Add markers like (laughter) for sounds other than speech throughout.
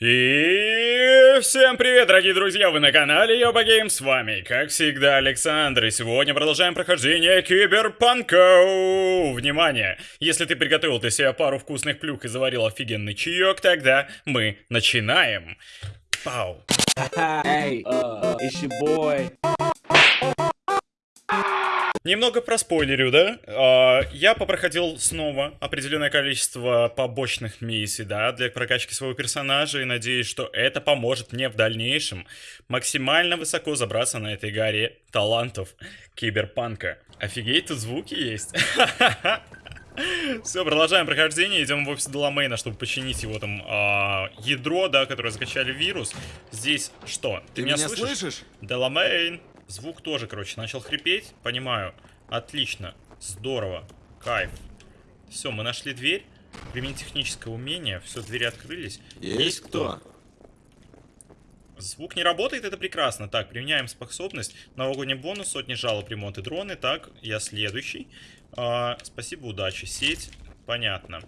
И всем привет, дорогие друзья, вы на канале Йоба Гейм, с вами, как всегда, Александр, и сегодня продолжаем прохождение Киберпанка. Внимание, если ты приготовил для себя пару вкусных плюх и заварил офигенный чаек, тогда мы начинаем. Пау. Hey. Немного проспойлерю, да? А, я попроходил снова определенное количество побочных миссий, да, для прокачки своего персонажа, и надеюсь, что это поможет мне в дальнейшем максимально высоко забраться на этой горе талантов киберпанка. Офигеть, тут звуки есть. (laughs) Все, продолжаем прохождение, идем в офис Деламейна, чтобы починить его там а, ядро, да, которое закачали вирус. Здесь что? Ты, меня, меня слышишь? слышишь? Деламейн. Звук тоже, короче, начал хрипеть. Понимаю. Отлично. Здорово. Кайф. Все, мы нашли дверь. Применить техническое умение. Все, двери открылись. Есть, Есть кто? Звук не работает, это прекрасно. Так, применяем способность. Новогодний бонус, сотни жалоб, ремонт и дроны. Так, я следующий. А, спасибо, удачи. Сеть, понятно.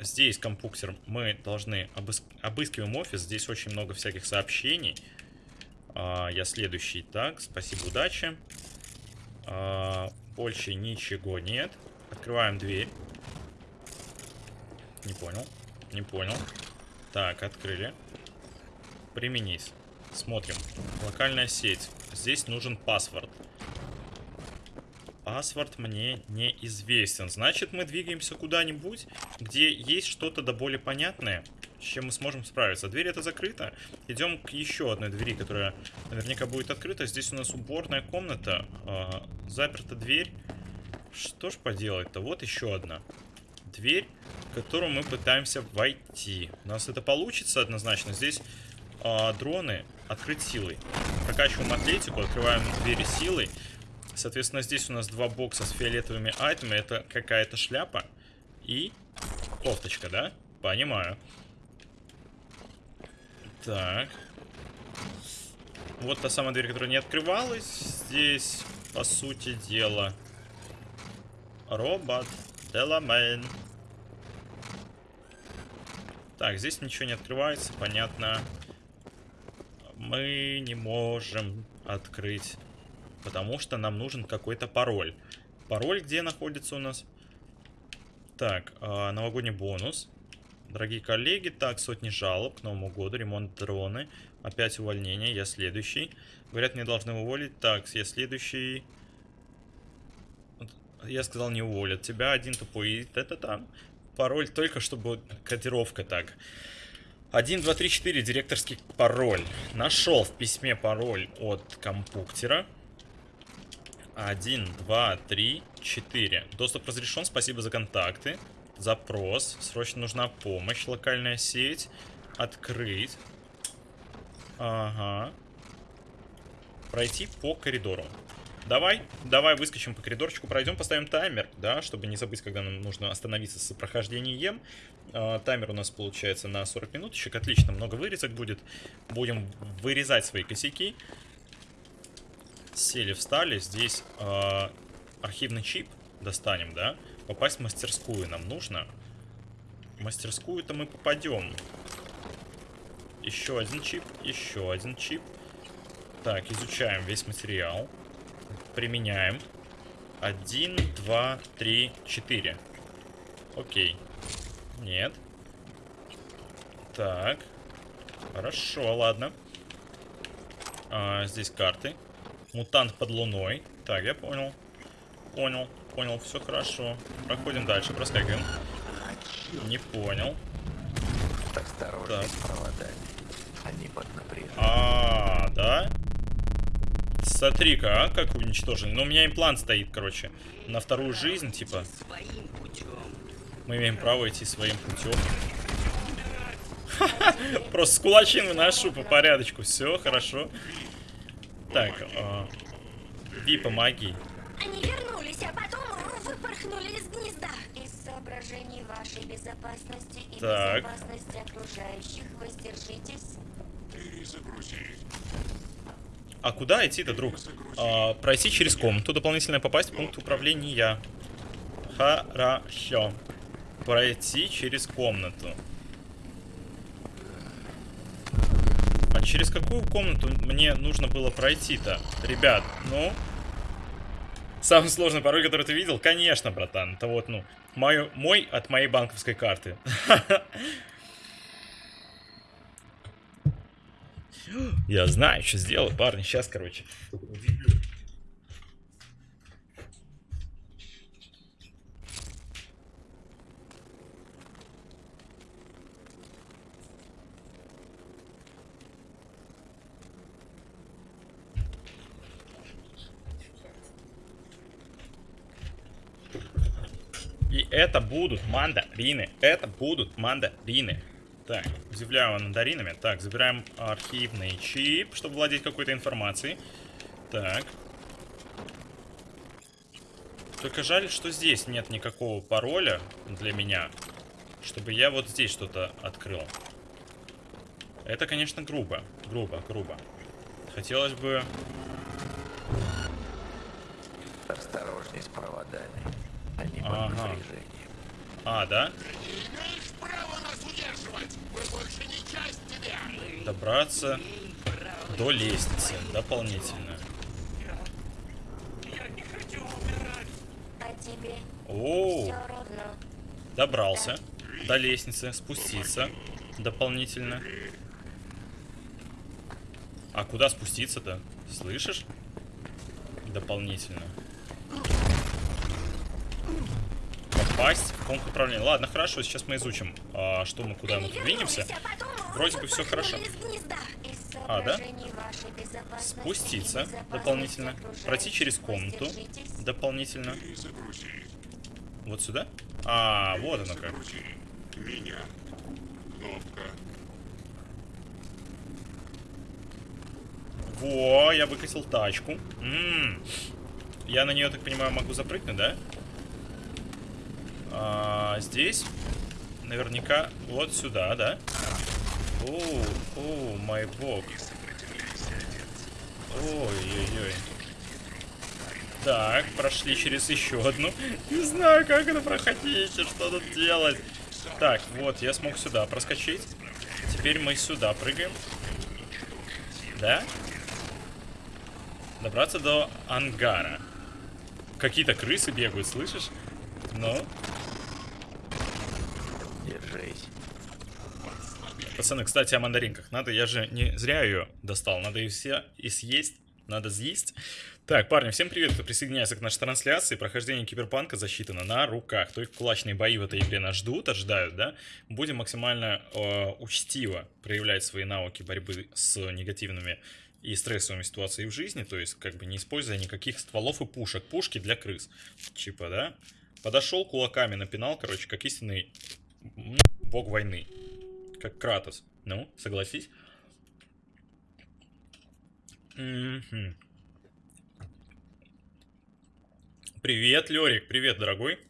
Здесь компьютер мы должны обыск... обыскиваем офис. Здесь очень много всяких сообщений. А, я следующий. Так, спасибо, удачи. А, больше ничего нет. Открываем дверь. Не понял. Не понял. Так, открыли. Применить. Смотрим. Локальная сеть. Здесь нужен паспорт. Паспорт мне неизвестен. Значит, мы двигаемся куда-нибудь, где есть что-то да более понятное чем мы сможем справиться. Дверь это закрыта. Идем к еще одной двери, которая наверняка будет открыта. Здесь у нас уборная комната. Э, заперта дверь. Что ж поделать-то? Вот еще одна дверь, в которую мы пытаемся войти. У нас это получится однозначно. Здесь э, дроны открыть силой. Прокачиваем атлетику, открываем двери силой. Соответственно, здесь у нас два бокса с фиолетовыми айтемами. Это какая-то шляпа и кофточка, да? Понимаю. Так. Вот та самая дверь, которая не открывалась. Здесь, по сути дела, робот Деламейн. Так, здесь ничего не открывается, понятно. Мы не можем открыть, потому что нам нужен какой-то пароль. Пароль где находится у нас? Так, э, новогодний бонус. Дорогие коллеги, так, сотни жалоб к Новому году, ремонт дроны, опять увольнение, я следующий. Говорят, мне должны уволить. Так, я следующий. Я сказал, не уволят тебя, один тупой. Это там. Пароль только, чтобы кодировка так. 1, 2, 3, 4, директорский пароль. Нашел в письме пароль от компьютера. 1, 2, 3, 4. Доступ разрешен, спасибо за контакты. Запрос. Срочно нужна помощь. Локальная сеть. Открыть. Ага. Пройти по коридору. Давай, давай выскочим по коридорчику, пройдем, поставим таймер, да, чтобы не забыть, когда нам нужно остановиться с прохождением. Э, таймер у нас получается на 40 минуточек, отлично, много вырезок будет. Будем вырезать свои косяки. Сели, встали, здесь э, архивный чип достанем, да. Попасть в мастерскую нам нужно. В мастерскую-то мы попадем. Еще один чип, еще один чип. Так, изучаем весь материал. Применяем. Один, два, три, четыре. Окей. Нет. Так. Хорошо, ладно. А, здесь карты. Мутант под луной. Так, я понял. Понял понял, все хорошо. Проходим дальше, проскакиваем. Не понял. Осторожно так. с проводами. Они под напряжением. А, да? Смотри-ка, а, как уничтожен. Но у меня имплант стоит, короче, на вторую жизнь, типа. Мы имеем право идти своим путем. (laughs) Просто с кулачин выношу по порядочку. Все, хорошо. Так, э, Ви, помоги. Они вернулись, а потом выпорхнули из гнезда. Из соображений вашей безопасности и так. безопасности окружающих воздержитесь. Перезагрузить. А куда идти-то, друг? А, пройти через комнату, дополнительно попасть в пункт управления. Хорошо. Пройти через комнату. через какую комнату мне нужно было пройти-то? Ребят, ну... Самый сложный пароль, который ты видел? Конечно, братан. Это вот, ну, мой, мой от моей банковской карты. (laughs) Я знаю, что сделаю, парни. Сейчас, короче. И это будут мандарины. Это будут мандарины. Так, удивляю мандаринами. Так, забираем архивный чип, чтобы владеть какой-то информацией. Так. Только жаль, что здесь нет никакого пароля для меня, чтобы я вот здесь что-то открыл. Это, конечно, грубо. Грубо, грубо. Хотелось бы... Осторожней с проводами. Они под Ага. напряжением. А, да? Добраться до лестницы дополнительно. А тебе О, добрался до лестницы, спуститься дополнительно. А куда спуститься-то? Слышишь? Дополнительно. Попасть в пункт управления. Ладно, хорошо, сейчас мы изучим, а, что мы, куда мы двинемся. Вроде бы всё хорошо. А, да? Спуститься дополнительно. Пройти через комнату дополнительно. Вот сюда? А, вот оно как. Во, я выкатил тачку. М, Я на нее, так понимаю, могу запрыгнуть, да? А, здесь наверняка вот сюда, да? О, о, мой бог. Ой-ой-ой. Так, прошли через еще одну. (laughs) Не знаю, как это проходить, и что тут делать. Так, вот, я смог сюда проскочить. Теперь мы сюда прыгаем. Да? Добраться до ангара. Какие-то крысы бегают, слышишь? Ну, пацаны, кстати, о мандаринках. Надо, я же не зря ее достал. Надо ее все и съесть. Надо съесть. Так, парни, всем привет, кто присоединяется к нашей трансляции. Прохождение киберпанка засчитано на руках. То есть кулачные бои в этой игре нас ждут, ожидают, да? Будем максимально э, учтиво проявлять свои навыки борьбы с негативными и стрессовыми ситуациями в жизни. То есть, как бы не используя никаких стволов и пушек. Пушки для крыс. Типа, да? Подошел кулаками, напинал, короче, как истинный бог войны. Как Кратос. Ну, согласись? Привет, Лерик, привет, дорогой.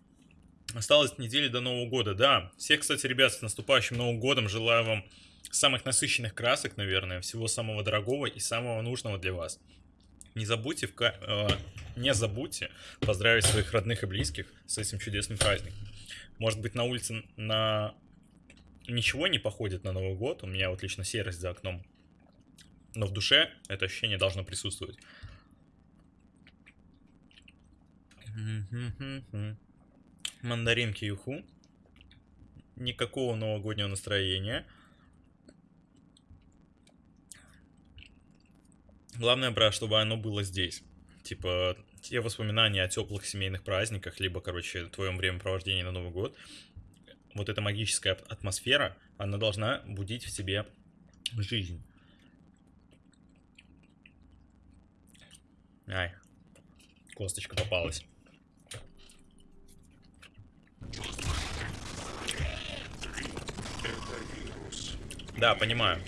Осталось недели до Нового года, да. Всех, кстати, ребят, с наступающим Новым годом. Желаю вам самых насыщенных красок, наверное, всего самого дорогого и самого нужного для вас. Не забудьте, в ка- э, не забудьте поздравить своих родных и близких с этим чудесным праздником. Может быть, на улице на ничего не походит на Новый год. У меня вот лично серость за окном. Но в душе это ощущение должно присутствовать. Мандаринки юху. Никакого новогоднего настроения. Главное, брат, чтобы оно было здесь. Типа, те воспоминания о теплых семейных праздниках, либо, короче, твоем времяпровождении на Новый год. Вот эта магическая ат- атмосфера, она должна будить в себе жизнь. Ай, косточка попалась. Да, понимаю.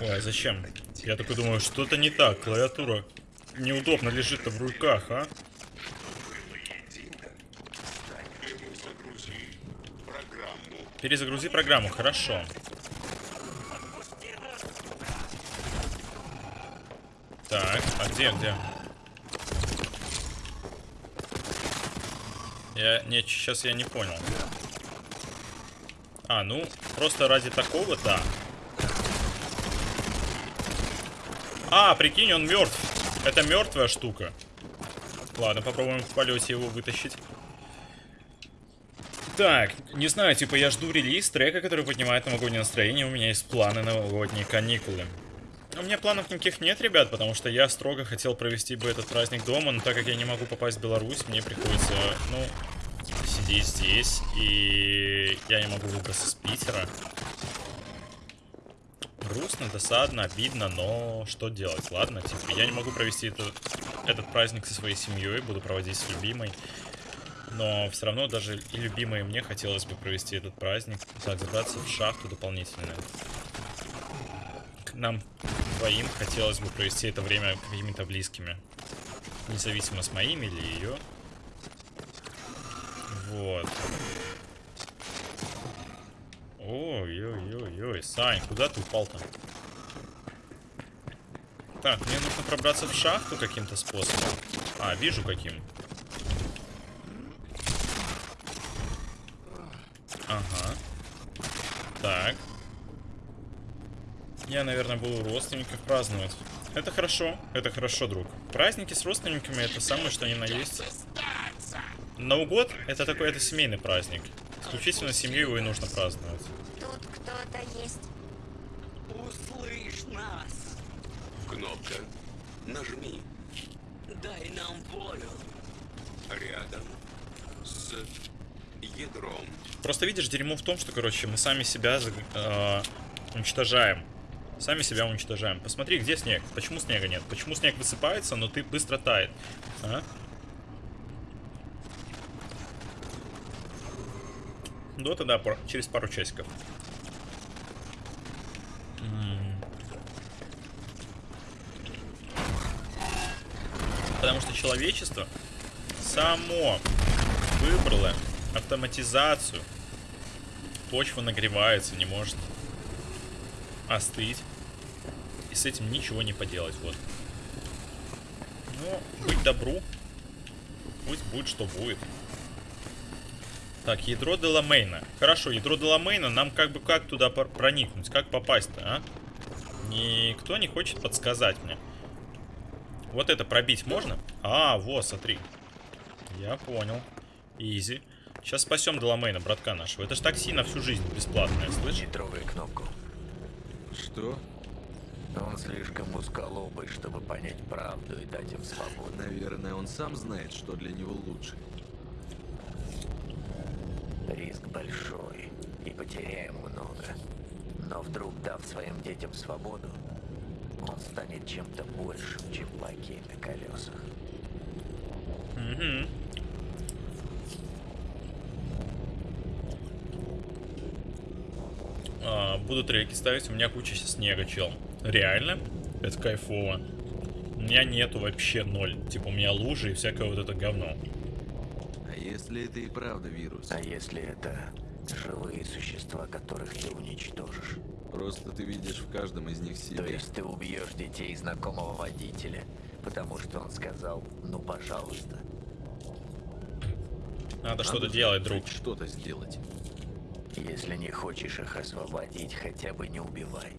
Ой, зачем? Я такой думаю, что-то не так. Клавиатура неудобно лежит-то в руках, а? Перезагрузи программу, хорошо. Так, а где, где? Я, нет, сейчас я не понял. А, ну, просто ради такого, да. А, прикинь, он мертв. Это мертвая штука. Ладно, попробуем в полете его вытащить. Так, не знаю, типа я жду релиз трека, который поднимает новогоднее настроение. У меня есть планы новогодние каникулы. У меня планов никаких нет, ребят, потому что я строго хотел провести бы этот праздник дома, но так как я не могу попасть в Беларусь, мне приходится, ну, сидеть здесь, и я не могу выбраться с Питера. Грустно, досадно, обидно, но что делать? Ладно, типа, я не могу провести это, этот праздник со своей семьей, буду проводить с любимой. Но все равно даже и любимой мне хотелось бы провести этот праздник. Так, забраться в шахту дополнительно. Нам двоим хотелось бы провести это время какими-то близкими. Независимо с моими или ее. Вот. Ой-ой-ой-ой, Сань, куда ты упал-то? Так, мне нужно пробраться в шахту каким-то способом. А, вижу каким. Ага. Так. Я, наверное, буду родственников праздновать. Это хорошо, это хорошо, друг. Праздники с родственниками это самое, что ни на есть. Новый год это такой, это семейный праздник. Исключительно с семьей его и нужно праздновать. Тут кто-то есть. Услышь нас! Кнопка. Нажми. Дай нам волю! Рядом с ядром. Просто видишь, дерьмо в том, что, короче, мы сами себя э, уничтожаем. Сами себя уничтожаем. Посмотри, где снег? Почему снега нет? Почему снег высыпается, но ты быстро тает? А? Дота, да, пар- через пару часиков. Потому что человечество само выбрало автоматизацию. Почва нагревается, не может остыть. И с этим ничего не поделать, вот. Ну, быть добру. Пусть будет, что будет. Так, ядро Деламейна. Хорошо, ядро Деламейна, нам как бы как туда проникнуть? Как попасть-то, а? Никто не хочет подсказать мне. Вот это пробить можно? А, вот, смотри. Я понял. Изи. Сейчас спасем Деламейна, братка нашего. Это ж такси на всю жизнь бесплатное, слышишь? Не трогай кнопку. Что? Он слишком узколобый, чтобы понять правду и дать им свободу. Наверное, он сам знает, что для него лучше. Риск большой, и потеряем много. Но вдруг, дав своим детям свободу, он станет чем-то большим, чем лакей на колесах. Угу. А, буду треки ставить, у меня куча снега, чел. Реально? Это кайфово. У меня нету вообще ноль. Типа у меня лужи и всякое вот это говно. А если это и правда вирус? А если это живые существа, которых ты уничтожишь? Просто ты видишь в каждом из них То себя. есть ты убьешь детей знакомого водителя, потому что он сказал «ну пожалуйста». Надо Надо что-то делать, друг. Что-то сделать. Если не хочешь их освободить, хотя бы не убивай.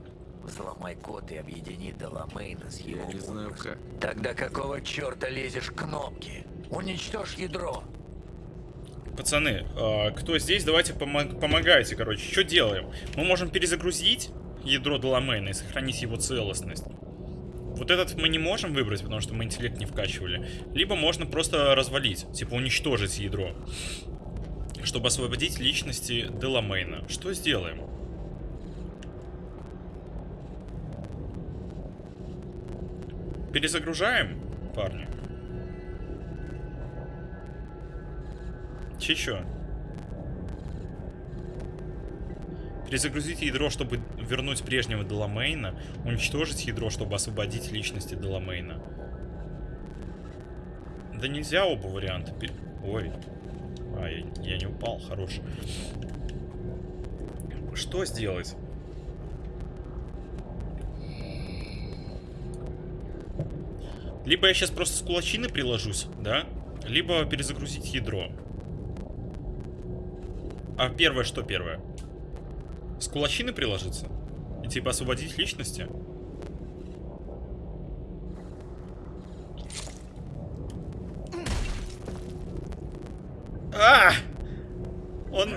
Взломай код и объедини Деламейна с его Я не знаю как. Тогда какого черта лезешь к кнопке? Уничтожь ядро! Пацаны, а, кто здесь, давайте помо- помогайте, короче. Что делаем? Мы можем перезагрузить ядро Деламейна и сохранить его целостность. Вот этот мы не можем выбрать, потому что мы интеллект не вкачивали. Либо можно просто развалить, типа уничтожить ядро. Чтобы освободить личности Деламейна. Что сделаем? Перезагружаем, парни? Че чё? Перезагрузить ядро, чтобы вернуть прежнего Деламейна. Уничтожить ядро, чтобы освободить личности Деламейна. Да нельзя оба варианта. Ой. А, я, я не упал, хорош. Что сделать? Либо я сейчас просто с кулачины приложусь, да? Либо перезагрузить ядро. А первое что первое? С кулачины приложиться? И типа освободить личности? А! Он...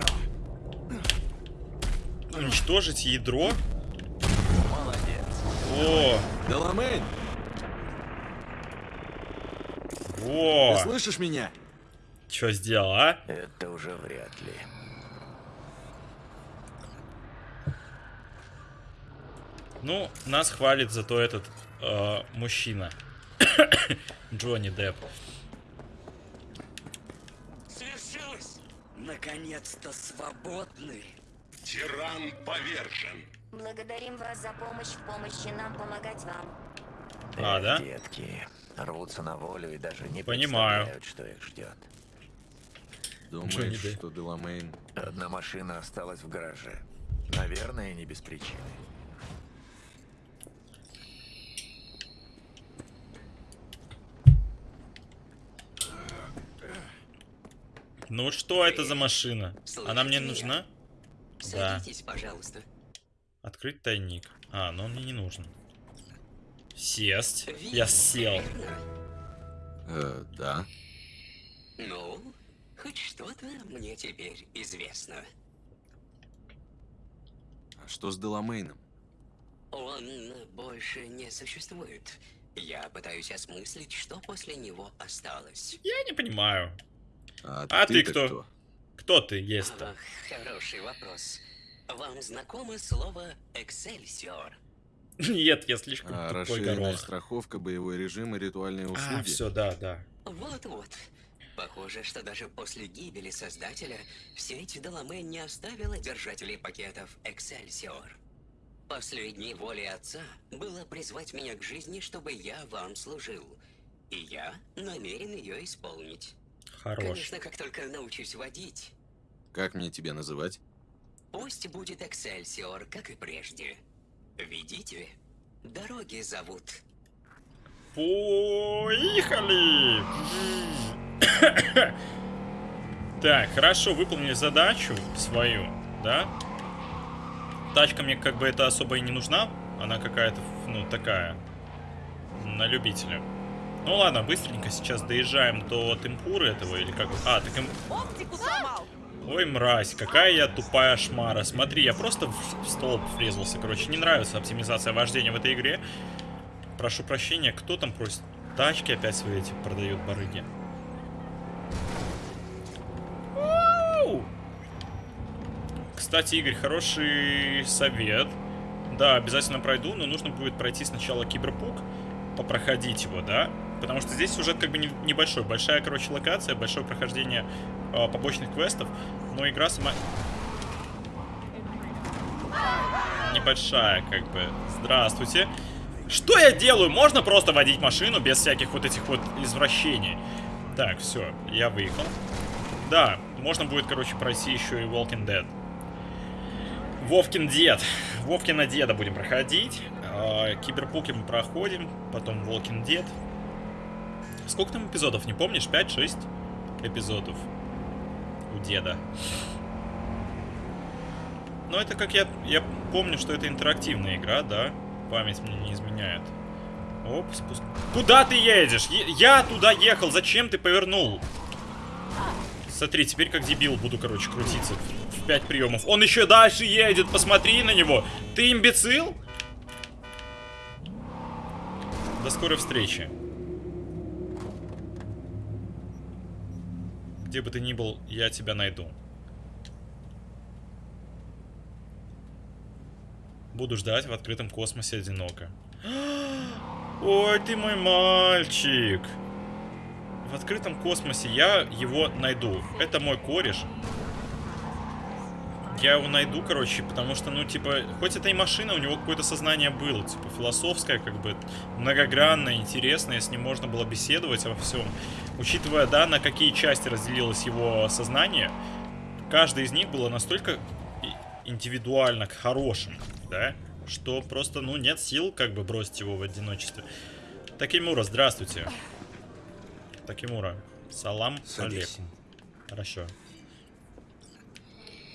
Уничтожить ядро? О, Деламейн, во! ты слышишь меня? Что сделал, а? Это уже вряд ли. Ну, нас хвалит зато этот э, мужчина. (coughs) Джонни Депп. Свершилось! Наконец-то свободны! Тиран повержен. Благодарим вас за помощь в помощи нам помогать вам. А, Эх, да? Детки рвутся на волю и даже не Понимаю. представляют, что их ждет. Думаешь, Депп. что Деламейн... Одна машина осталась в гараже. Наверное, не без причины. Ну что это за машина? Она мне нужна? Да. Садитесь, пожалуйста. Открыть тайник. А, но он мне не нужен. Сесть. Вирус, Я сел. Э, да. Ну, хоть что-то мне теперь известно. А что с Деламейном? Он больше не существует. Я пытаюсь осмыслить, что после него осталось. Я не понимаю. А, А ты ты-то кто? Кто ты есть-то? Хороший вопрос. Вам знакомо слово «эксельсиор»? (laughs) Нет, я слишком А, тупой расширенная горох. страховка, боевой режим и ритуальные А, услуги. все, да, да. Вот-вот. Похоже, что даже после гибели Создателя сеть Деламэ не оставила держателей пакетов Эксельсиор. Последней волей Отца было призвать меня к жизни, чтобы я вам служил. И я намерен ее исполнить. Хорош. Конечно, как только научусь водить. Как мне тебя называть? Пусть будет Эксельсиор, как и прежде. Видите? Дороги зовут. Поехали! (coughs) Так, хорошо, выполнили задачу свою, да? Тачка мне как бы это особо и не нужна. Она какая-то, ну, такая, на любителя. Ну ладно, быстренько сейчас доезжаем до темпуры этого или как... А, так им... Ой, мразь, какая я тупая шмара. Смотри, я просто в столб врезался. Короче, не нравится оптимизация вождения в этой игре. Прошу прощения, кто там просит? Тачки опять свои эти продают барыги. Кстати, Игорь, хороший совет. Да, обязательно пройду, но нужно будет пройти сначала Киберпук, попроходить его, да? Потому что здесь сюжет как бы не- небольшой. Большая, короче, локация, большое прохождение э, побочных квестов. Но игра сама... Небольшая, как бы. Здравствуйте. Что я делаю? Можно просто водить машину без всяких вот этих вот извращений. Так, все, я выехал. Да, можно будет, короче, пройти еще и Walking Dead. Вовкин дед. Вовкина деда будем проходить. А, Киберпуки мы проходим. Потом Walking Dead. Сколько там эпизодов, не помнишь? 5-6 эпизодов у деда. Но это как я... Я помню, что это интерактивная игра, да? Память мне не изменяет. Оп, спуск... Куда ты едешь? Е- я туда ехал, зачем ты повернул? Смотри, теперь как дебил буду, короче, крутиться в 5 приемов. Он еще дальше едет, посмотри на него. Ты имбецил? До скорой встречи. Где бы ты ни был, я тебя найду. Буду ждать в открытом космосе одиноко. (gasps) Ой, ты мой мальчик. В открытом космосе я его найду. Это мой кореш. Я его найду, короче, потому что, ну, типа, хоть это и машина, у него какое-то сознание было, типа, философское, как бы, многогранное, интересное, с ним можно было беседовать обо всем. Учитывая, да, на какие части разделилось его сознание, каждая из них была настолько индивидуально к хорошим, да, что просто, ну, нет сил, как бы, бросить его в одиночестве. Такимура, здравствуйте. Такимура, салам Садись. алейкум. Хорошо.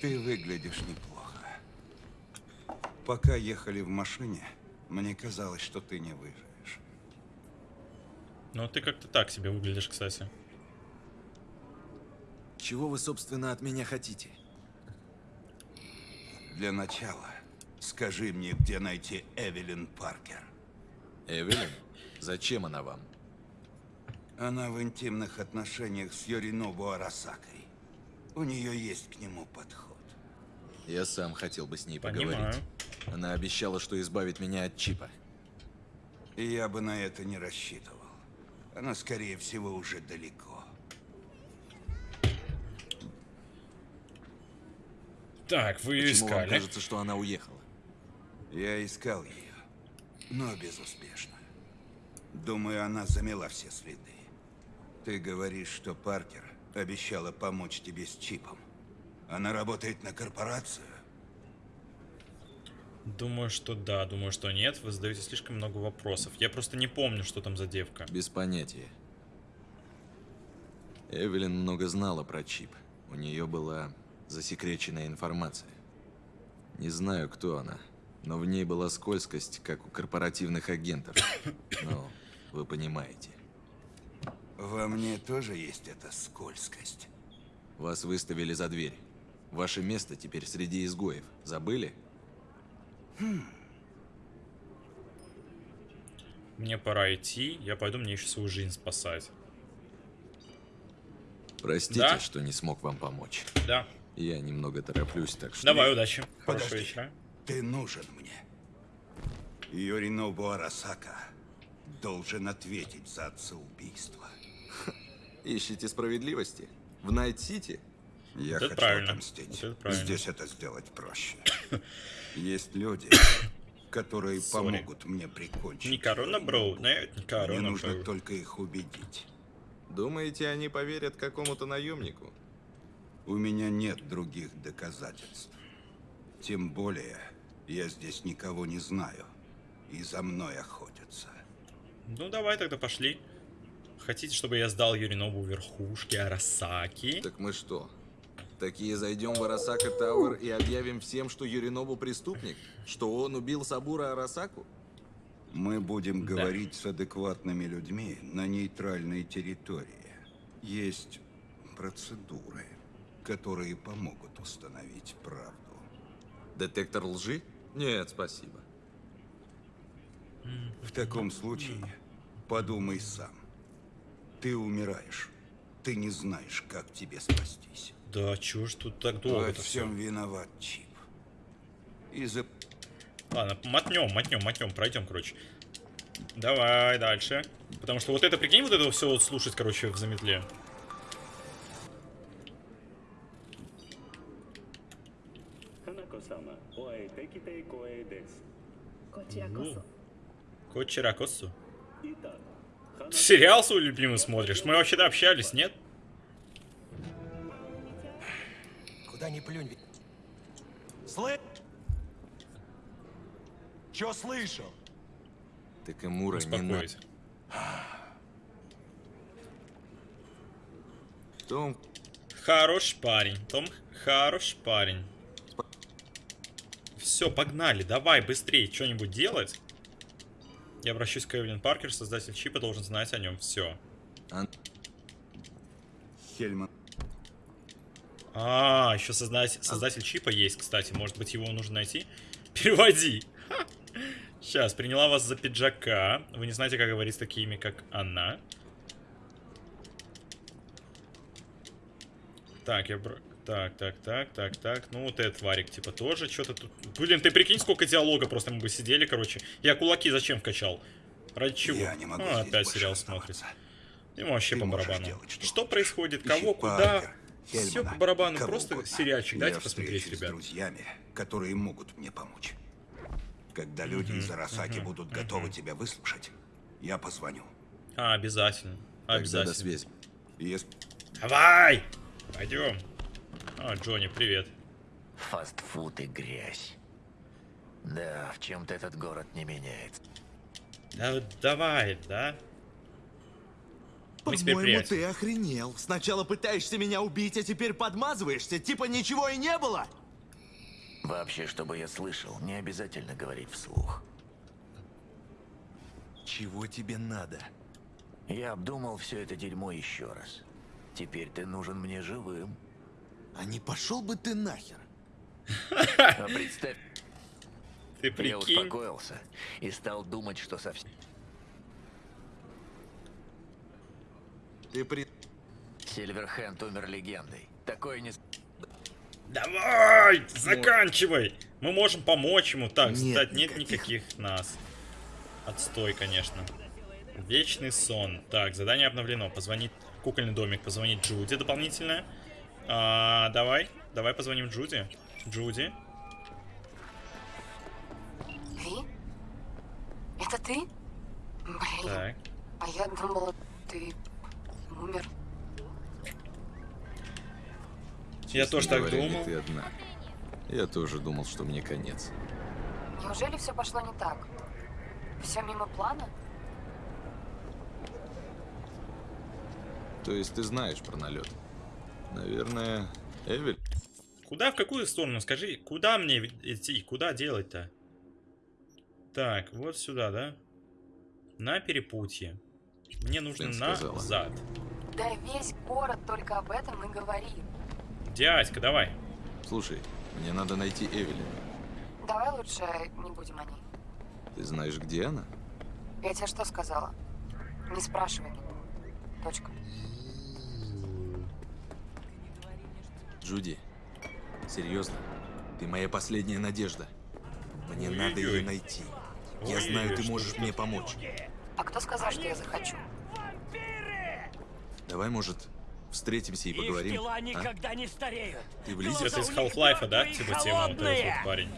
Ты выглядишь неплохо. Пока ехали в машине, мне казалось, что ты не выживешь. Ну, ты как-то так себе выглядишь, кстати. Чего вы, собственно, от меня хотите? Для начала, скажи мне, где найти Эвелин Паркер. Эвелин? Зачем она вам? Она в интимных отношениях с Йоринобу Арасакой. У нее есть к нему подход. Я сам хотел бы с ней Понимаю. поговорить. Она обещала, что избавит меня от чипа. И я бы на это не рассчитывал. Она, скорее всего, уже далеко. Так, вы ее Почему вам искали. кажется, что она уехала? Я искал ее, но безуспешно. Думаю, она замела все следы. Ты говоришь, что Паркер обещала помочь тебе с чипом. Она работает на корпорацию? Думаю, что да, думаю, что нет. Вы задаете слишком много вопросов. Я просто не помню, что там за девка. Без понятия. Эвелин много знала про чип. У нее была засекреченная информация. Не знаю, кто она, но в ней была скользкость, как у корпоративных агентов. (coughs) Ну, вы понимаете. Во мне тоже есть эта скользкость. Вас выставили за дверь. Ваше место теперь среди изгоев. Забыли? Мне пора идти. Я пойду, мне еще свою жизнь спасать. Простите, Да? что не смог вам помочь. Да. Я немного тороплюсь, так что... Давай, удачи. Хорошего Подожди. вечера. Ты нужен мне. Йоринобу Арасака должен ответить за отцеубийство. Ищете справедливости? В Найт-Сити? Я Вот хочу правильно. отомстить. Вот это. Здесь это сделать проще. (coughs) Есть люди, которые Sorry. помогут мне прикончить. Не корона, бро. Нет, не Мне корона, нужно бро. только их убедить. Думаете, они поверят какому-то наемнику? У меня нет других доказательств. Тем более, я здесь никого не знаю. И за мной охотятся. Ну, давай тогда пошли. Хотите, чтобы я сдал Юринобу верхушки Арасаки? Так мы что? Такие зайдем в Арасака Тауэр и объявим всем, что Юринобу преступник? Что он убил Сабура Арасаку? Мы будем Да. говорить с адекватными людьми на нейтральной территории. Есть процедуры, которые помогут установить правду. Детектор лжи? Нет, спасибо. В таком случае подумай сам. Ты умираешь. Ты не знаешь, как тебе спастись. Да, чего ж тут так долго? Во всем все? виноват чип. Из-за... Ладно, мотнем, мотнем, мотнем, пройдем, короче. Давай, дальше. Потому что вот это, прикинь, вот это все вот слушать, короче, в заметле. Кочеракосу. Сериал свой любимый смотришь? Мы вообще-то общались, нет? Куда ни плюнь. ведь- Слышь? Чё слышал? Так и Мура не надо. Том, Хороший парень, Том, хороший парень. Все, погнали, давай быстрее что-нибудь делать. Я обращусь к Эвелин Паркер, создатель чипа должен знать о нем все. Ан- Хельман. А, еще создатель, создатель чипа есть, кстати. Может быть, его нужно найти? (laughs) Переводи. (laughs) Сейчас, приняла вас за пиджака. Вы не знаете, как говорить с такими, как она. Так, я... бр- Так, так, так, так, так. Ну, вот этот варик, типа, тоже что-то тут... Блин, ты прикинь, сколько диалога просто мы бы сидели, короче. Я кулаки зачем вкачал? Ради чего? Я не могу А, опять сериал оставаться. смотрит. Ему вообще Ты по барабану. делать, что Что происходит? Ищи Кого? Куда? Паркер, Все Хельмана, по барабану. кого Просто угодно. сериальчик. Дайте посмотреть, ребят. с друзьями, которые могут мне помочь. Когда люди из Арасаки будут готовы тебя выслушать, я позвоню. А, обязательно. тогда Обязательно. до связи. Если Давай! Пойдем. А, Джонни, привет. Фастфуд и грязь. Да, в чем-то этот город не меняется. Да, давай, да? По-моему, ты охренел. Сначала пытаешься меня убить, а теперь подмазываешься. Типа ничего и не было. Вообще, чтобы я слышал, не обязательно говорить вслух. Чего тебе надо? Я обдумал все это дерьмо еще раз. Теперь ты нужен мне живым. А не пошел бы ты нахер? А представь, Ты я прикинь. успокоился и стал думать, что совсем... Ты при... Сильверхенд умер легендой. Такое не... Давай, заканчивай. Мы можем помочь ему. Так, Нет кстати, нет никаких. никаких нас. Отстой, конечно. Вечный сон. Так, задание обновлено. Позвонить кукольный домик, позвонить Джуди дополнительно. А, давай, давай позвоним Джуди. Джуди. Ви? Это ты? Блин, Так. а я думала, ты умер. Я тоже так говоря, думал. ты одна. Я тоже думал, что мне конец. Неужели все пошло не так? Все мимо плана? То есть ты знаешь про налет? Наверное, Эвель? Куда, в какую сторону? Скажи, куда мне идти? Куда делать-то? Так, вот сюда, да? На перепутье. Мне нужно Сын сказала. Да весь город только об этом и говорит. Дядька, давай. Слушай, мне надо найти Эвелин. Давай лучше не будем о ней. Ты знаешь, где она? Я тебе что сказала? Не спрашивай. Точка. Джуди, серьезно, ты моя последняя надежда. Мне надо Ой-ой-ой. ее найти. Я знаю, ты можешь мне помочь. А кто сказал, что я захочу? Давай, может, встретимся и поговорим? тела а? никогда не стареют. Ты? Это из Half-Life, да? Типа тема вот этот вот парень.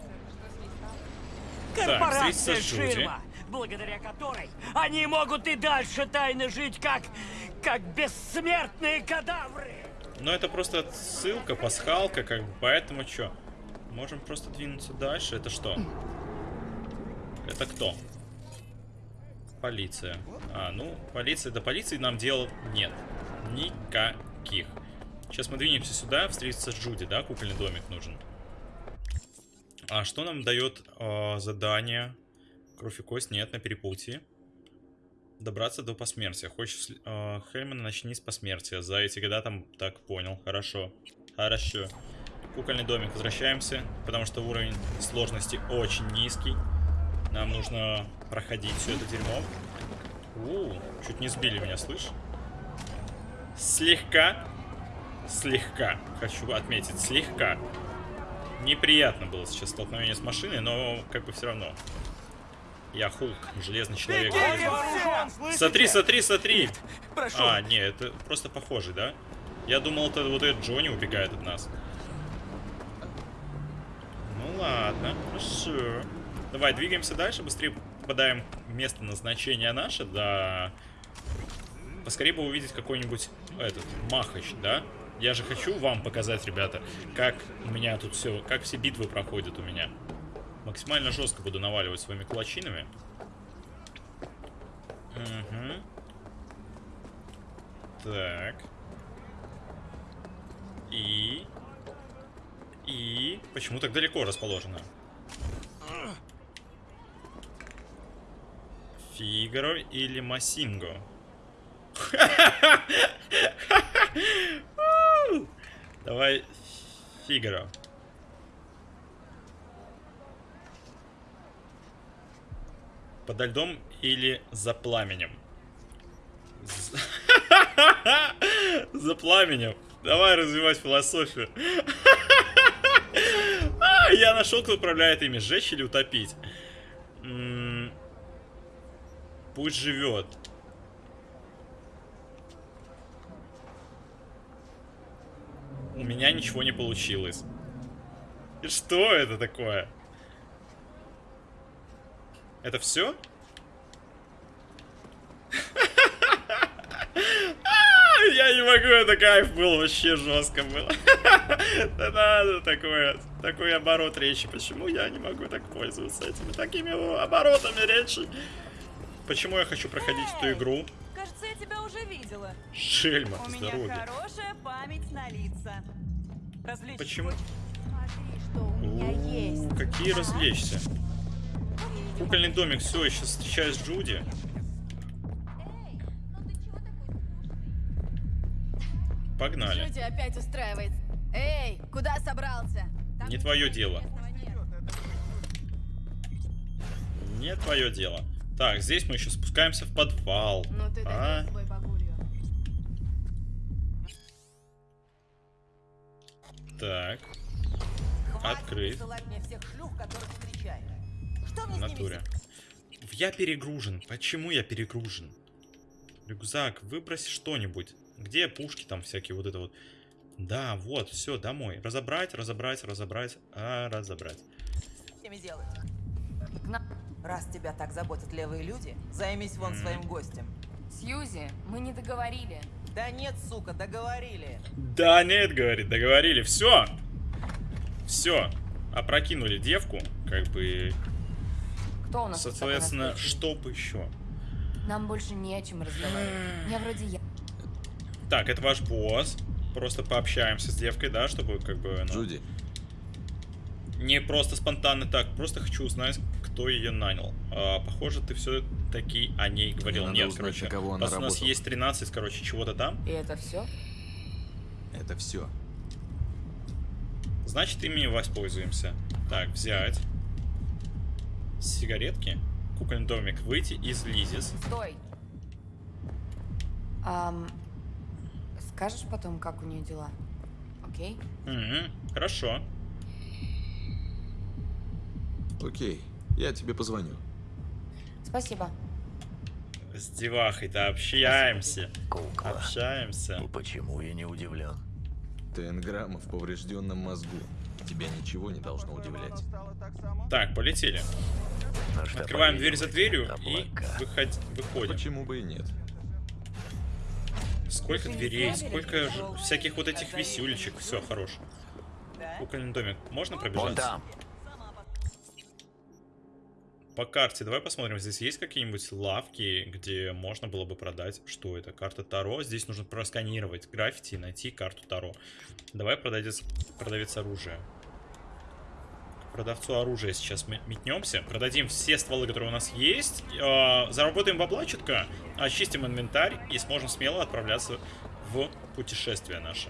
Так, Корпорация Джуди. Ширма, благодаря которой они могут и дальше тайно жить, как, как бессмертные кадавры. Но это просто ссылка, пасхалка, как бы, поэтому что? Можем просто двинуться дальше. Это что? Это кто? Полиция. А, ну, полиция. До полиции нам дела нет. Никаких. Сейчас мы двинемся сюда, встретиться с Джуди, да? Кукольный домик нужен. А что нам дает э, задание? Кровь и кость нет, на перепутье. Добраться до посмертия. Хочешь э, Хельмана, начни с посмертия. За эти года там так понял. Хорошо. Хорошо. Кукольный домик. Возвращаемся, потому что уровень сложности очень низкий. Нам нужно проходить все это дерьмо. У, чуть не сбили меня, слышь? Слегка. Слегка. Хочу отметить, слегка. Неприятно было сейчас столкновение с машиной, но как бы все равно. Я Hulk, железный человек. Смотри, смотри, смотри. прошу. А, не, это просто похожий, да? Я думал, это вот этот Джонни убегает от нас. Ну ладно, хорошо. Давай, двигаемся дальше, быстрее попадаем в место назначения наше, да. Поскорее бы увидеть какой-нибудь этот махач, да? Я же хочу вам показать, ребята, как у меня тут все, как все битвы проходят у меня. Максимально жестко буду наваливать своими кулачинами. Угу. Так. И... И... Почему так далеко расположено? Фигаро или Масинго? (laughs) Давай Фигаро. Подо льдом или за пламенем? (laughs) За пламенем. Давай развивать философию. (laughs) Я нашел, кто управляет ими. Сжечь или утопить? Пусть живет. У меня ничего не получилось. И Что это такое? Это все? (laughs) Я не могу, это кайф был, вообще жестко было. (laughs) Да надо такое, такой оборот речи. Почему я не могу так пользоваться этими такими оборотами речи? Почему я хочу проходить эту игру? Кажется, я тебя уже видела. Шельма, У меня здоровье. хорошая память на лица. Развлечь Почему? Смотри, Какие развлечься? Кукольный домик, все, я сейчас встречаюсь с Джуди. Погнали. Что тебя опять устраивает? Эй, куда собрался? Там Не твое дело. Не твое дело. Так, здесь мы еще спускаемся в подвал. Ну ты А? Так. Хватит Открыть. мне всех шлюх, которых. Что мне натуре. Я перегружен. Почему я перегружен? Рюкзак, выбрось что-нибудь. Где пушки там всякие, вот это вот. Да, вот, все, домой. Разобрать, разобрать, разобрать, а, разобрать. Раз тебя так заботят левые люди, займись вон М. своим гостем. Сьюзи, мы не договорили. Да нет, сука, договорили. Да нет, говорит, договорили. Все. Все. Опрокинули девку, как бы. Кто у нас Соответственно, настоящий? чтоб еще. Нам больше не о чем разговаривать. Я вроде я. Так, это ваш босс. Просто пообщаемся с девкой, да, чтобы как бы. ну, Джуди, Не просто спонтанно так, просто хочу узнать, кто ее нанял. А, похоже, ты все-таки о ней говорил. надо Нет, узнать, короче, кого она раз у нас работала. есть 13, короче, чего-то там, И это все? это все. значит, ими воспользуемся. Так, взять. Сигаретки. Кукольный домик. Выйти из Лизис. Стой. Ам, скажешь потом, как у нее дела? Окей? Мгм, хорошо. Окей, я тебе позвоню. Спасибо. С девахой-то общаемся. Кукла. Общаемся. И почему я не удивлен? Тенграмма в поврежденном мозгу. Тебя ничего не должно удивлять. Так, полетели. Ну Открываем дверь за дверью и выходь, выходим. Почему бы и нет? Сколько дверей, сколько всяких вот этих висюлечек. Все, хорош. Кукольный домик. Можно Вон пробежаться? там. По карте давай посмотрим, здесь есть какие-нибудь лавки, где можно было бы продать, что это, карта Таро. Здесь нужно просканировать граффити и найти карту Таро. Давай продавец, продавец оружия. К продавцу оружия сейчас метнемся, продадим все стволы, которые у нас есть, э, заработаем бабла очистим инвентарь и сможем смело отправляться в путешествие наше.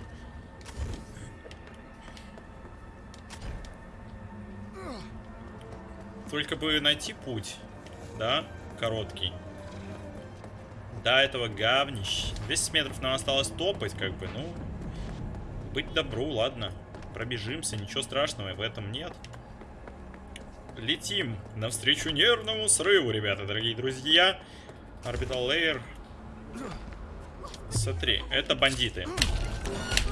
Только бы найти путь, да, короткий. До этого говнищ. 200 метров нам осталось топать, как бы, ну, быть добру, ладно. Пробежимся, ничего страшного в этом нет. Летим навстречу нервному срыву, ребята, дорогие друзья. Orbital Layer. Смотри, это бандиты.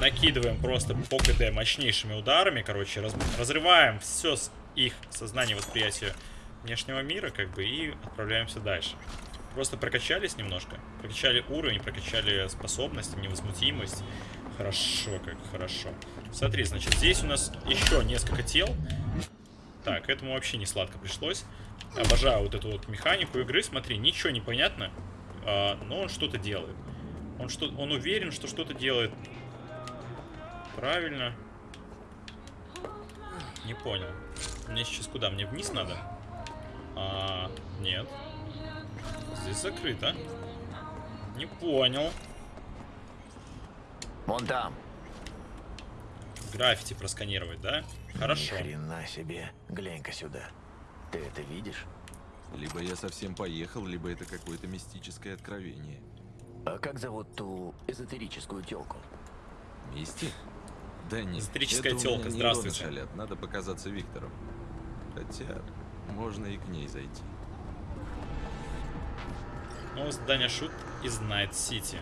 Накидываем просто по КД мощнейшими ударами, короче, раз- разрываем все их сознание восприятия внешнего мира, как бы, и отправляемся дальше. Просто прокачались немножко. Прокачали уровень, прокачали способность, невозмутимость. Хорошо, как хорошо. Смотри, значит, здесь у нас еще несколько тел. Так, этому вообще не сладко пришлось. Обожаю вот эту вот механику игры. Смотри, ничего не понятно, а, но он что-то делает. Он, что, он уверен, что что-то делает. Правильно. Не понял. Мне сейчас куда? Мне вниз надо? А, нет. Здесь закрыто. Не понял. Вон там. Граффити просканировать, да? Хорошо. Ни хрена себе. Глянь-ка сюда. Ты это видишь? Либо я совсем поехал, либо это какое-то мистическое откровение. А как зовут ту эзотерическую телку? Мисти? Да нет. Эзотерическая нейроны здравствуйте. шалят, Надо показаться Виктору. Хотя, можно и к ней зайти. Новое задание шут из Найт Сити.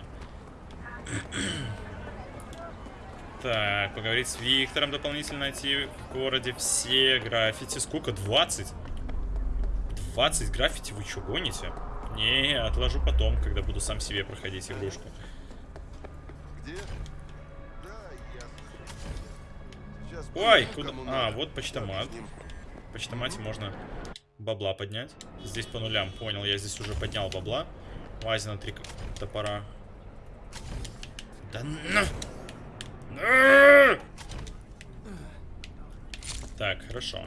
Так, поговорить с Виктором, дополнительно найти в городе все граффити. Сколько? 20? 20 граффити? Вы что, гоните? Не, отложу потом, когда буду сам себе проходить игрушку. Где? Да. Сейчас Ой, куда? А, вот почтомат. В почтомате можно бабла поднять. Здесь по нулям, понял. Я здесь уже поднял бабла. Вазина три топора. Да на! На! Так, хорошо.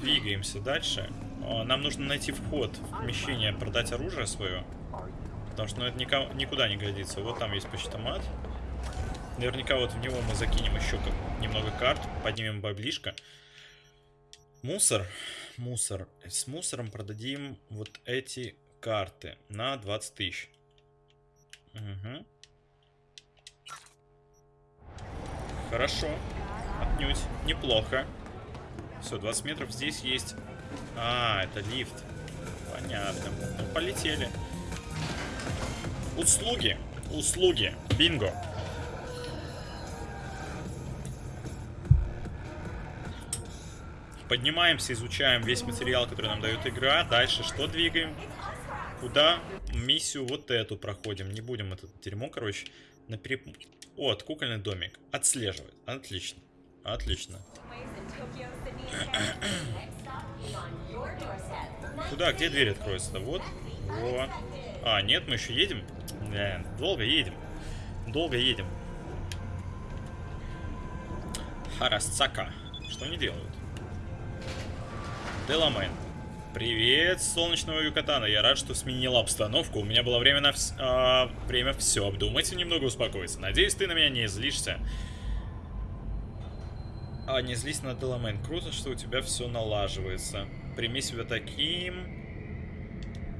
Двигаемся дальше. Нам нужно найти вход в помещение, продать оружие свое. Потому что ну, это нико- никуда не годится. Вот там есть почтомат. Наверняка вот в него мы закинем еще как немного карт, поднимем баблишко. Мусор. Мусор. С мусором продадим вот эти карты на 20 тысяч. Угу. Хорошо. Отнюдь. Неплохо. Все, 20 метров здесь есть. А, это лифт. Понятно. Ну, полетели. Услуги. Услуги. Бинго. Поднимаемся, изучаем весь материал, который нам дает игра. Дальше что двигаем? Куда? Миссию вот эту проходим. Не будем это дерьмо, короче, на переп... Вот, кукольный домик. Отслеживать. Отлично. Отлично. (coughs) Куда? Где дверь откроется-то? Вот. Во. А, нет, мы еще едем? Да, долго едем. Долго едем. Харасцака. Что они делают? Деламен. Привет, солнечного Юкатана. Я рад, что сменила обстановку. У меня было время на вс... а, время все обдумать и немного успокоиться. Надеюсь, ты на меня не злишься. А, не злись на Деламен. Круто, что у тебя все налаживается. Прими себя таким.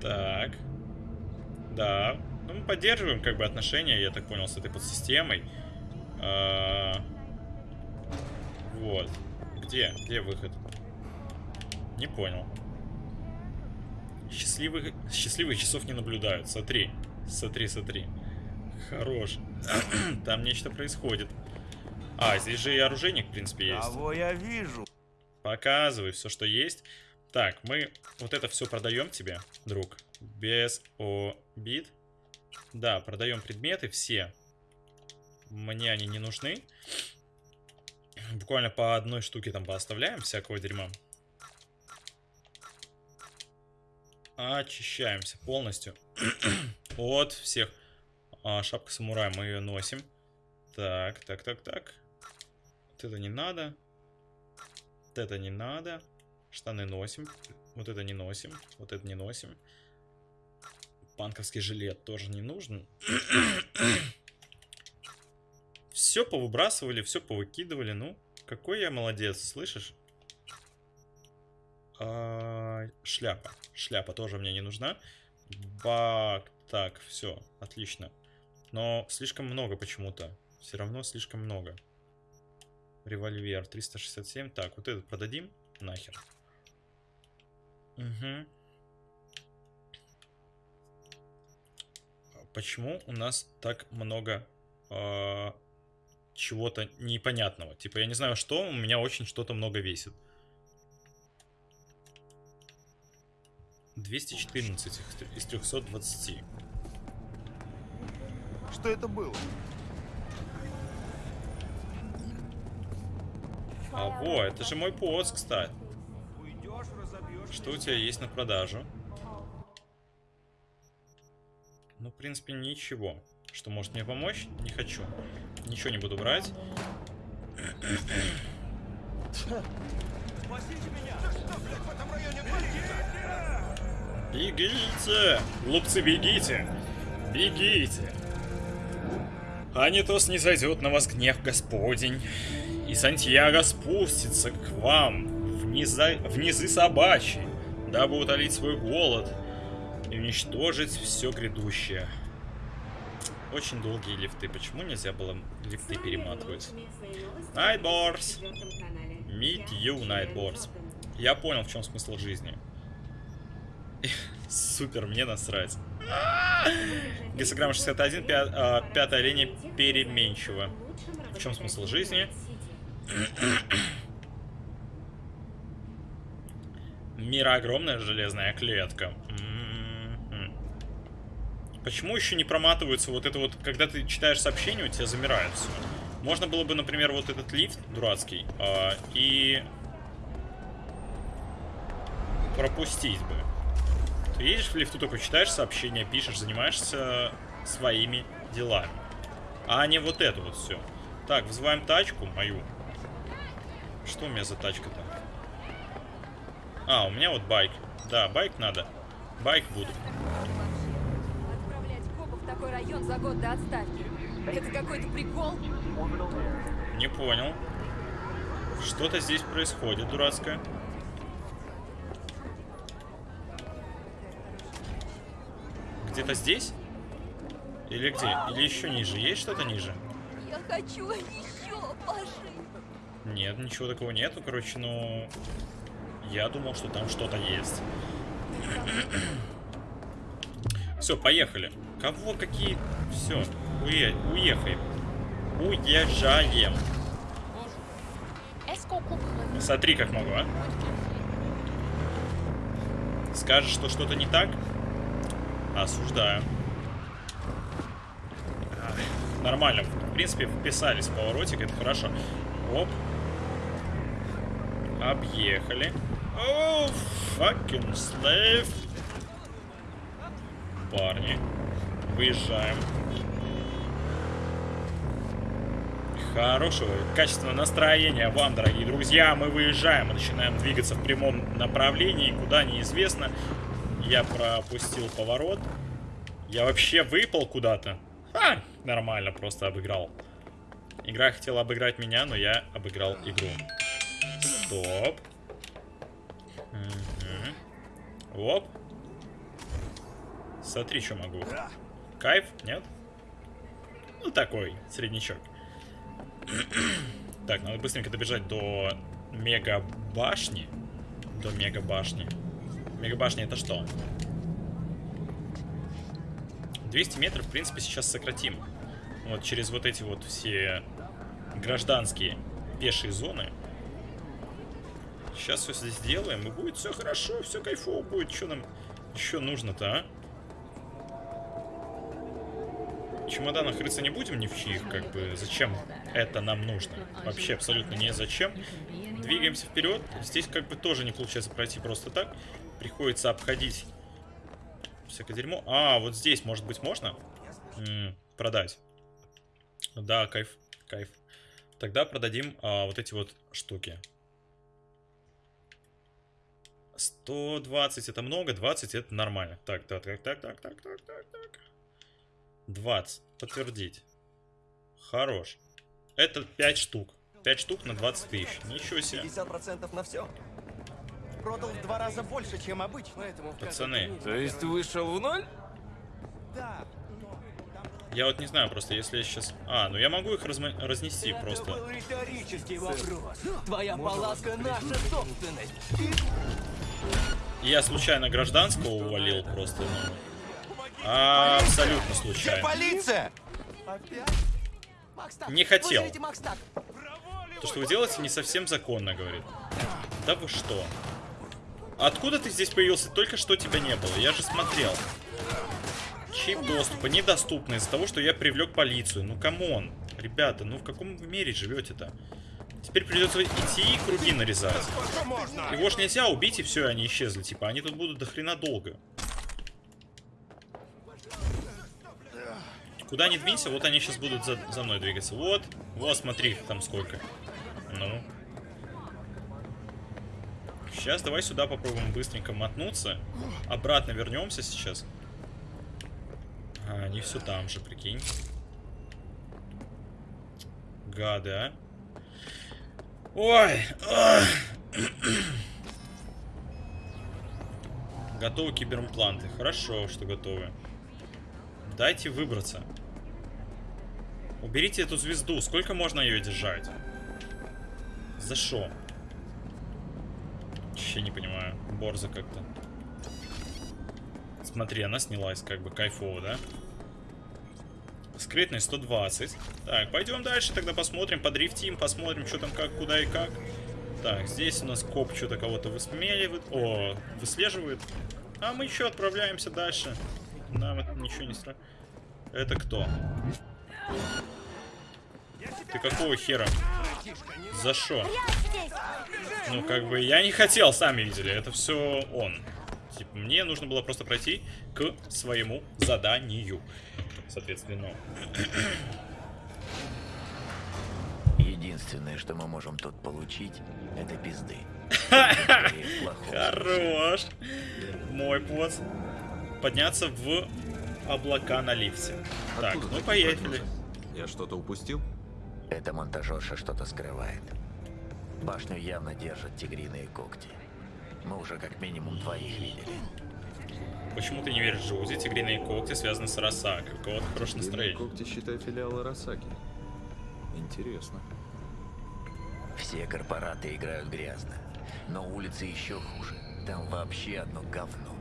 Так. Да. Ну, мы поддерживаем, как бы, отношения, я так понял, с этой подсистемой. А... Вот. Где? Где выход? Не понял. Счастливых, счастливых часов не наблюдают. Смотри. Смотри, смотри. Хорош. (clears throat) Там нечто происходит. А, здесь же и оружейник, в принципе, есть. Кого я вижу? Показывай все, что есть. Так, мы вот это все продаем тебе, друг. Без обид. Да, продаем предметы все. Мне они не нужны. Буквально по одной штуке там пооставляем всякого дерьма. Очищаемся полностью (clears throat) от всех. А, шапка самурая, мы ее носим. Так, так, так, так. Вот это не надо. Вот это не надо. Штаны носим. Вот это не носим. Вот это не носим. Панковский жилет тоже не нужен. (clears throat) все повыбрасывали, все повыкидывали. Ну, какой я молодец, слышишь? А, шляпа. Шляпа тоже мне не нужна. Бак. Так, все, отлично. Но слишком много почему-то. Все равно слишком много. Револьвер 367. Так, вот этот продадим. Нахер. Угу. Почему у нас так много э, чего-то непонятного? Типа, я не знаю, что, у меня очень что-то много весит. 214 из 320. Что это было? А, во, это же мой пост, кстати. Что у тебя есть на продажу? Ну, в принципе, ничего. Что может мне помочь? Не хочу. Ничего не буду брать. Спасите меня! Что, блядь, в этом районе Бегите! Глупцы, бегите! Бегите! А не снизойдет на вас гнев Господень, и Сантьяго спустится к вам в, низа... в низы собачьи, дабы утолить свой голод и уничтожить все грядущее. Очень долгие лифты. Почему нельзя было лифты перематывать? Nightboards! Meet you, Nightboards. Я понял, в чем смысл жизни. Супер, мне насрать. Гексограмма 61, пя а, пятая линия переменчива. В чем смысл жизни? Мира огромная железная клетка. М-м-м. Почему еще не проматываются вот это вот, когда ты читаешь сообщение, у тебя замирает все. Можно было бы, например, вот этот лифт дурацкий э, и пропустить бы. Ты едешь в лифту, только читаешь сообщения, пишешь, занимаешься своими делами. А не вот это вот все. Так, вызываем тачку мою. Что у меня за тачка-то? А, у меня вот байк. Да, байк надо. Байк буду. такой район за год до отставки. Это какой-то прикол? Не понял. Что-то здесь происходит дурацкое. Где-то здесь? Или где? Или еще ниже? Есть что-то ниже? Я хочу еще, Паши. Нет, ничего такого нету, короче, но... Я думал, что там что-то есть. (clears throat) Все, поехали. Кого какие... Все, уе... уехаем. Уезжаем. Смотри, как могу, а. Скажешь, что что-то не так? Осуждаю. Нормально. В принципе, вписались в поворотик, это хорошо. Оп. Объехали. О, fucking slave. Парни. Выезжаем. Хорошего, качественного настроения вам, дорогие друзья. Мы выезжаем, мы начинаем двигаться в прямом направлении, куда неизвестно. Я пропустил поворот. Я вообще выпал куда-то. А, нормально, просто обыграл. Игра хотела обыграть меня, но я обыграл игру. Стоп. Угу. Оп. Смотри, что могу. Кайф? Нет? Ну, такой, среднячок. так, надо быстренько добежать до мега башни. До мега башни. Мега башня это что? 200 метров, в принципе, сейчас сократим. Вот через вот эти вот все гражданские пешие зоны. Сейчас все здесь сделаем, и будет все хорошо, все кайфово будет. Что нам еще нужно-то, а? чемоданах рыться не будем ни в чьих, как бы, зачем это нам нужно? Вообще абсолютно не зачем. Двигаемся вперед. Здесь как бы тоже не получается пройти просто так. Приходится обходить всякое дерьмо. А, вот здесь, может быть, можно? М -м, продать. Да, кайф, кайф. Тогда продадим а, вот эти вот штуки. 120 это много, 20 это нормально. Так, так, так, так, так, так, так, так, так. 20. Подтвердить. Хорош. Это 5 штук. 5 штук на 20 тысяч. Ничего себе. 50% на все. Продал в два раза больше, чем обычно. Поэтому Пацаны. То есть вышел в ноль? Да. Я вот не знаю, просто если я сейчас... А, ну я могу их разма... разнести просто. был риторический вопрос. Твоя палатка наша собственность. Я случайно гражданского увалил просто, ну... А, абсолютно случайно. полиция? Не хотел. То, что вы делаете, не совсем законно, говорит. Да вы что? Откуда ты здесь появился? Только что тебя не было. Я же смотрел. Чип доступа недоступный из-за того, что я привлек полицию. Ну, come on. Ребята, ну в каком вы мире живете-то? Теперь придется идти и круги нарезать. Его ж нельзя убить, и все, они исчезли. Типа, они тут будут до хрена долго. Куда не двинься, вот они сейчас будут за, за мной двигаться. Вот, вот, смотри, там сколько. Ну. Сейчас давай сюда попробуем быстренько мотнуться. Обратно вернемся сейчас. А, они все там же, прикинь. Гады, а. Ой! Готовы киберимпланты. Хорошо, что готовы. Дайте выбраться. Уберите эту звезду. Сколько можно ее держать? За что? Вообще не понимаю. Борза как-то. Смотри, она снялась, как бы кайфово, да? Скрытность 120. Так, пойдем дальше, тогда посмотрим, подрифтим, посмотрим, что там, как, куда и как. Так, здесь у нас коп что-то кого-то высмеливает. О, выслеживает. А мы еще отправляемся дальше. Нам это ничего не страшно. Это кто? Ты какого хера? За что? Ну, как бы, я не хотел, сами видели. Это все он. Типа, мне нужно было просто пройти к своему заданию. Соответственно. Единственное, что мы можем тут получить, это пизды. (laughs) Хорош. Мой поц. Подняться в облака на лифте. Так, ну поехали. Я что-то упустил? Эта монтажерша что-то скрывает. Башню явно держат тигриные когти. Мы уже как минимум двоих видели. Почему ты не веришь Джоузи? Тигриные когти связаны с Росакой. У кого-то хорошее настроение. Когти, считай, филиалы Росаки. Интересно. Все корпораты играют грязно. Но улицы еще хуже. Там вообще одно говно.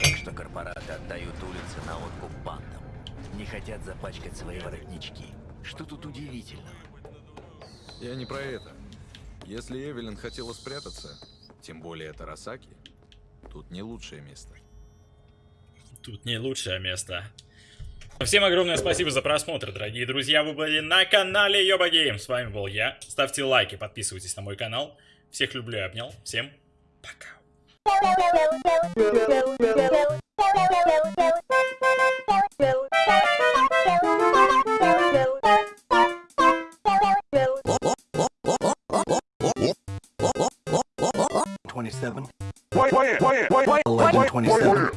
Так что корпораты отдают улицы на откуп бандам. Не хотят запачкать свои воротнички. Что тут удивительного? Я не про это. Если Эвелин хотела спрятаться, тем более это Тарасаки, тут не лучшее место. Тут не лучшее место. Всем огромное спасибо за просмотр, дорогие друзья. Вы были на канале Йоба Гейм. С вами был я. Ставьте лайки, подписывайтесь на мой канал. Всех люблю и обнял. Всем пока. Thank you. 27. Why, why, why, why, why, 11, 27.